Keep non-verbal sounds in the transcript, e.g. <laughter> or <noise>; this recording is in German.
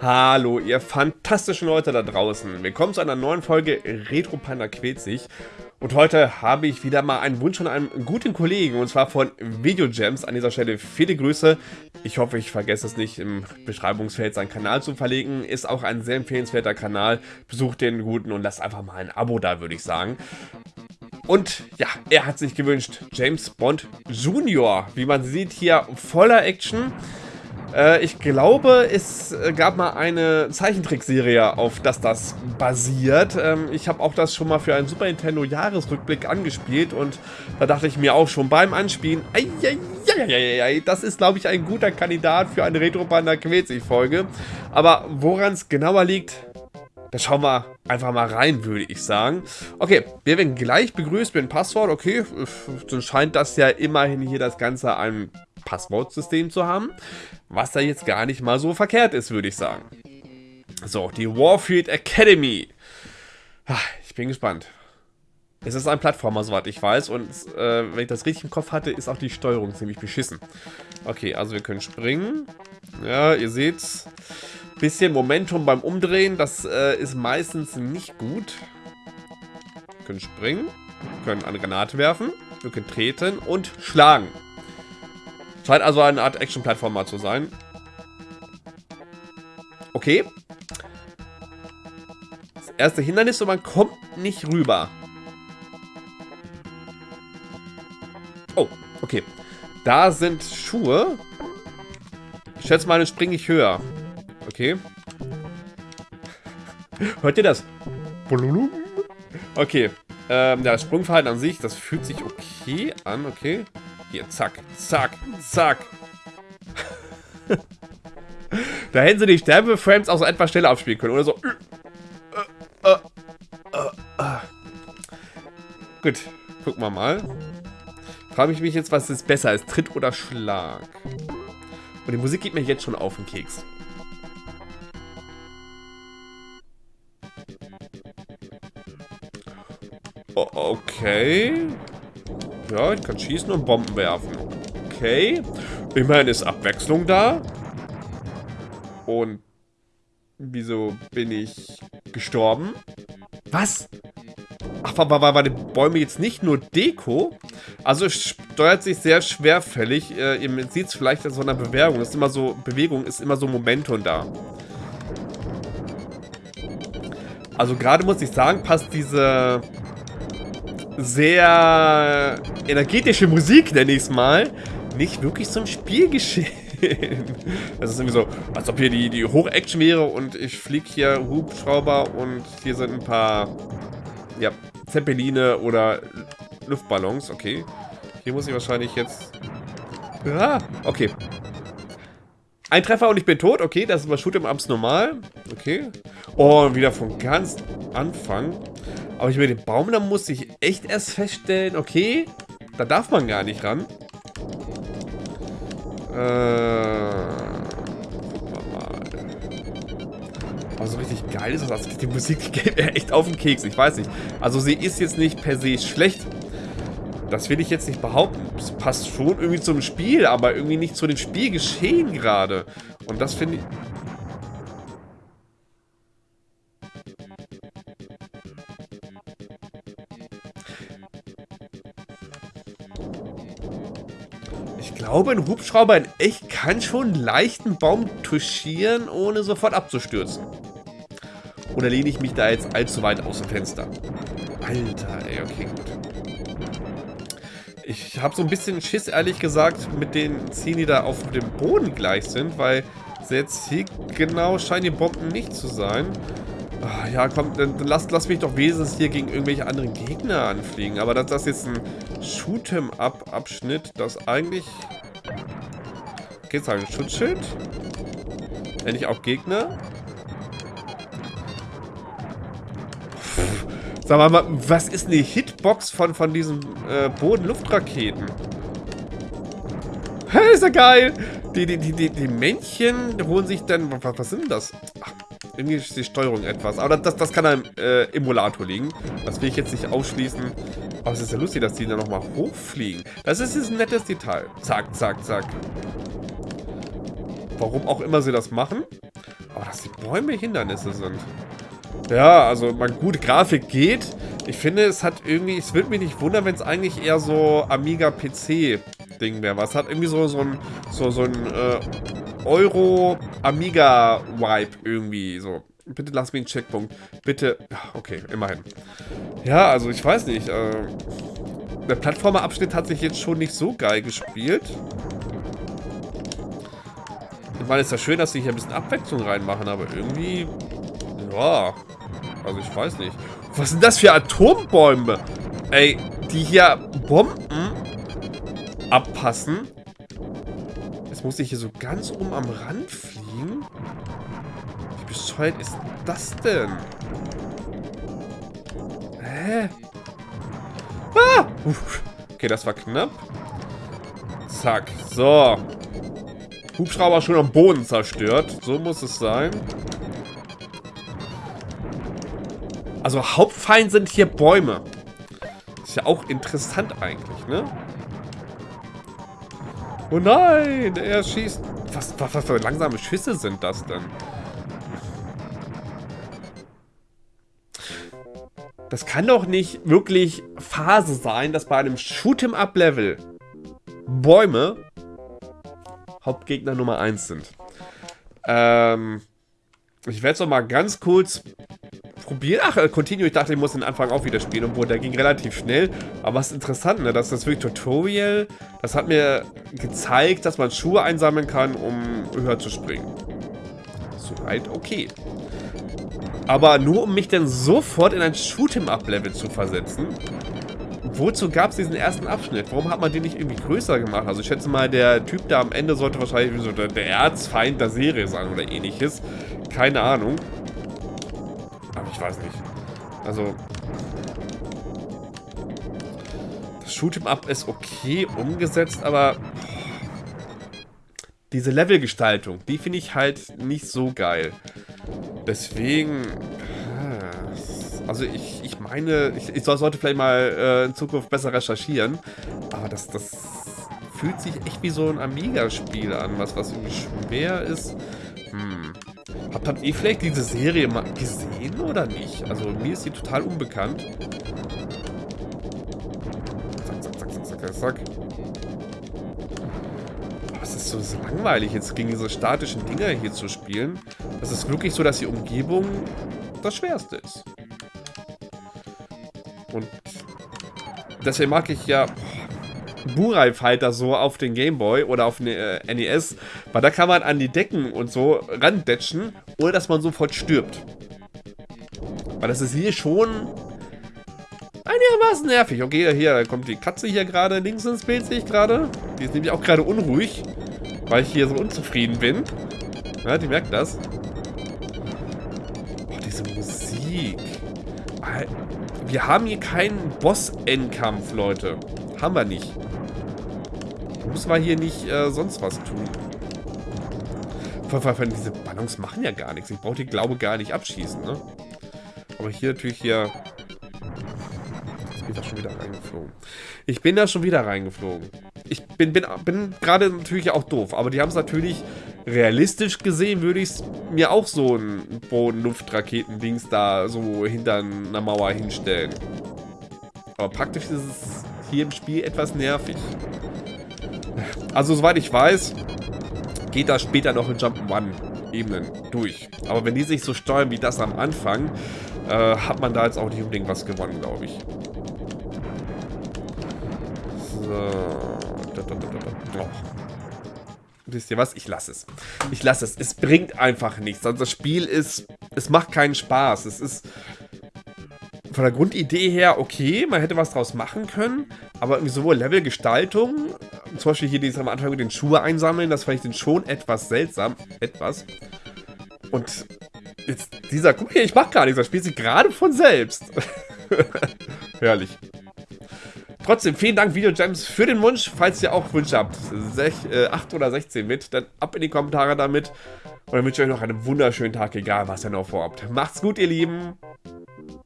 Hallo, ihr fantastischen Leute da draußen. Willkommen zu einer neuen Folge Retro Panda quält sich. Und heute habe ich wieder mal einen Wunsch von einem guten Kollegen, und zwar von Video Gems. An dieser Stelle viele Grüße. Ich hoffe, ich vergesse es nicht, im Beschreibungsfeld seinen Kanal zu verlegen. Ist auch ein sehr empfehlenswerter Kanal. Besucht den guten und lasst einfach mal ein Abo da, würde ich sagen. Und ja, er hat sich gewünscht, James Bond Junior. Wie man sieht, hier voller Action. Äh, ich glaube, es gab mal eine Zeichentrickserie, auf das das basiert. Ähm, ich habe auch das schon mal für einen Super Nintendo Jahresrückblick angespielt und da dachte ich mir auch schon beim Anspielen, ei, ei, ei, das ist, glaube ich, ein guter Kandidat für eine Retro-Panda Folge. Aber woran es genauer liegt, da schauen wir einfach mal rein, würde ich sagen. Okay, wir werden gleich begrüßt mit dem Passwort. Okay, dann scheint das ja immerhin hier das Ganze ein Passwortsystem zu haben. Was da jetzt gar nicht mal so verkehrt ist, würde ich sagen. So, die Warfield Academy. Ich bin gespannt. Es ist ein Plattformer, soweit ich weiß. Und äh, wenn ich das richtig im Kopf hatte, ist auch die Steuerung ziemlich beschissen. Okay, also wir können springen. Ja, ihr seht's. Bisschen Momentum beim Umdrehen. Das äh, ist meistens nicht gut. Wir können springen. Wir können eine Granate werfen. Wir können treten und schlagen. Scheint also eine Art Action-Plattformer zu sein. Okay. Das erste Hindernis und man kommt nicht rüber. Oh, okay. Da sind Schuhe. Ich schätze mal, dann springe ich höher. Okay. <laughs> Hört ihr das? Okay. Ähm, das Sprungverhalten an sich, das fühlt sich okay an, okay. Hier, zack, zack, zack. <laughs> da hätten sie die Sterbeframes auch so etwas schneller abspielen können. Oder so. Gut, gucken wir mal. Frage ich mich jetzt, was ist besser ist, Tritt oder Schlag? Und die Musik geht mir jetzt schon auf den Keks. okay. Ja, ich kann schießen und Bomben werfen. Okay. Immerhin ist Abwechslung da. Und wieso bin ich gestorben? Was? Ach, war, war, war die Bäume jetzt nicht nur Deko? Also es steuert sich sehr schwerfällig. Äh, ihr seht es vielleicht in so einer Bewegung. ist immer so, Bewegung ist immer so Momentum da. Also gerade muss ich sagen, passt diese sehr energetische Musik, nenne ich es mal, nicht wirklich zum Spielgeschehen. <laughs> Das ist irgendwie so, als ob hier die, die Hoch-Action wäre und ich fliege hier Hubschrauber und hier sind ein paar, ja, Zeppeline oder Luftballons. Okay. Hier muss ich wahrscheinlich jetzt... Ah, okay. Ein Treffer und ich bin tot. Okay, das ist bei Shoot'em Ups normal. Okay. Oh, wieder von ganz Anfang. Aber ich mit dem Baum, da muss ich echt erst feststellen, okay, da darf man gar nicht ran. Äh, mal. Also richtig geil ist das. Also die Musik <laughs> geht mir echt auf den Keks. Ich weiß nicht. Also sie ist jetzt nicht per se schlecht. Das will ich jetzt nicht behaupten. Es passt schon irgendwie zum Spiel, aber irgendwie nicht zu dem Spielgeschehen gerade. Und das finde ich... glaube, ein Hubschrauber in echt kann schon leicht einen Baum touchieren, ohne sofort abzustürzen. Oder lehne ich mich da jetzt allzu weit aus dem Fenster? Alter, ey, okay, gut. Ich habe so ein bisschen Schiss, ehrlich gesagt, mit den Zielen, die da auf dem Boden gleich sind, weil jetzt hier genau scheinen die Bomben nicht zu sein. Ach, ja, komm, dann lass, lass mich doch wenigstens hier gegen irgendwelche anderen Gegner anfliegen. Aber dass das jetzt ein Shoot'em-up-Abschnitt, das eigentlich Okay, ein Schutzschild. Nenne ich auch Gegner. Sag mal, was ist eine Hitbox von, von diesen äh, Boden-Luftraketen? Ist ja geil! Die, die, die, die, die Männchen holen sich dann... Was, was sind das? Irgendwie ist die Steuerung etwas. Aber das, das kann am äh, Emulator liegen. Das will ich jetzt nicht ausschließen. Aber es ist ja lustig, dass die dann nochmal hochfliegen. Das ist jetzt ein nettes Detail. Zack, zack, zack. Warum auch immer sie das machen. Aber dass die Bäume Hindernisse sind. Ja, also, man, gut, Grafik geht. Ich finde, es hat irgendwie, es würde mich nicht wundern, wenn es eigentlich eher so Amiga-PC-Ding wäre. Was hat irgendwie so, so ein, so, so ein äh, Euro-Amiga-Vibe irgendwie so. Bitte lass mich einen Checkpunkt. Bitte. Okay, immerhin. Ja, also ich weiß nicht. Äh, der Plattformerabschnitt hat sich jetzt schon nicht so geil gespielt. Ich meine, es ist ja schön, dass sie hier ein bisschen Abwechslung reinmachen, aber irgendwie... Ja, also ich weiß nicht. Was sind das für Atombäume? Ey, die hier Bomben abpassen. Jetzt muss ich hier so ganz oben am Rand fliegen. Wie bescheuert ist das denn? Hä? Ah! Okay, das war knapp. Zack. So. Hubschrauber schon am Boden zerstört. So muss es sein. Also Hauptfeind sind hier Bäume. Ist ja auch interessant eigentlich, ne? Oh nein, er schießt... Was, was, was für langsame Schüsse sind das denn? Das kann doch nicht wirklich Phase sein, dass bei einem Shoot'em-up-Level Bäume Hauptgegner Nummer 1 sind. Ähm, ich werde es noch mal ganz kurz probieren. Ach, äh, Continue, ich dachte, ich muss den Anfang auch wieder spielen, obwohl der ging relativ schnell. Aber was interessant, ne, dass das wirklich Tutorial, das hat mir gezeigt, dass man Schuhe einsammeln kann, um höher zu springen. Soweit okay. Aber nur um mich dann sofort in ein Shoot'em-up-Level zu versetzen. Wozu gab es diesen ersten Abschnitt? Warum hat man den nicht irgendwie größer gemacht? Also ich schätze mal, der Typ da am Ende sollte wahrscheinlich so der Erzfeind der Serie sein oder ähnliches. Keine Ahnung. Aber ich weiß nicht. Also... Das Shoot'em-up ist okay umgesetzt, aber... Diese Levelgestaltung, die finde ich halt nicht so geil. Deswegen... Also ich, ich meine, ich, ich sollte vielleicht mal äh, in Zukunft besser recherchieren. Aber das, das fühlt sich echt wie so ein Amiga-Spiel an, was, was irgendwie schwer ist. Habt, habt ihr vielleicht diese Serie mal gesehen oder nicht? Also mir ist sie total unbekannt. Zack, zack, zack, zack, zack, zack. Es ist so langweilig, jetzt gegen diese statischen Dinger hier zu spielen. Es ist wirklich so, dass die Umgebung das Schwerste ist. Und deswegen mag ich ja Burai Fighter so auf den Gameboy oder auf den äh, NES, weil da kann man an die Decken und so randetschen, ohne dass man sofort stirbt. Weil das ist hier schon einigermaßen nervig. Okay, hier kommt die Katze hier gerade links ins Bild, sehe ich gerade. Die ist nämlich auch gerade unruhig, weil ich hier so unzufrieden bin. Ja, die merkt das. Oh, diese Musik. Wir haben hier keinen Boss-Endkampf, Leute. Haben wir nicht. Muss man hier nicht äh, sonst was tun. Vor allem diese Ballons machen ja gar nichts. Ich brauche die, glaube gar nicht abschießen, ne? Aber hier natürlich hier... Ich bin da schon wieder reingeflogen. Ich bin da schon wieder reingeflogen. Ich bin, bin, bin gerade natürlich auch doof, aber die haben es natürlich realistisch gesehen, würde ich mir auch so ein Boden-Luft-Raketen-Dings da so hinter einer Mauer hinstellen. Aber praktisch ist es hier im Spiel etwas nervig. Also, soweit ich weiß, geht das später noch in Jump'n'Run-Ebenen durch. Aber wenn die sich so steuern wie das am Anfang, äh, hat man da jetzt auch nicht unbedingt was gewonnen, glaube ich. So. Oh. Wisst ihr was? Ich lasse es. Ich lasse es. Es bringt einfach nichts. Also das Spiel ist... Es macht keinen Spaß. Es ist von der Grundidee her okay, man hätte was draus machen können, aber irgendwie sowohl Levelgestaltung, zum Beispiel hier dieses am Anfang mit den Schuhe einsammeln, das fand ich dann schon etwas seltsam. Etwas. Und jetzt dieser, guck hier, ich mach gar nichts, das spielt sich gerade von selbst. <laughs> Herrlich. Trotzdem, vielen Dank, Videogems, für den Wunsch. Falls ihr auch Wünsche habt, 6, äh, 8 oder 16 mit, dann ab in die Kommentare damit. Und dann wünsche ich euch noch einen wunderschönen Tag, egal was ihr noch vorhabt. Macht's gut, ihr Lieben.